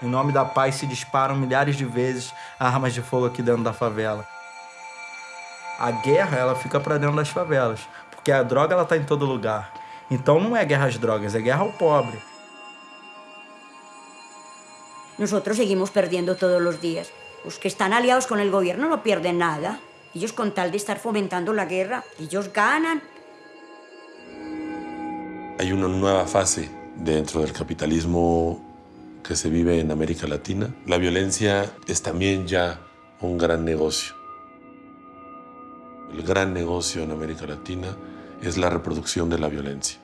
Em nome da paz se disparam milhares de vezes armas de fogo aqui dentro da favela. A guerra, ela fica para dentro das favelas, porque a droga ela tá em todo lugar. Então não é guerra às drogas, é guerra ao pobre. Nosotros seguimos perdiendo todos los días. Los que están aliados con el gobierno no pierden nada. Ellos con tal de estar fomentando la guerra, ellos ganan. Hay una nueva fase dentro del capitalismo que se vive en América Latina. La violencia es también ya un gran negocio. El gran negocio en América Latina es la reproducción de la violencia.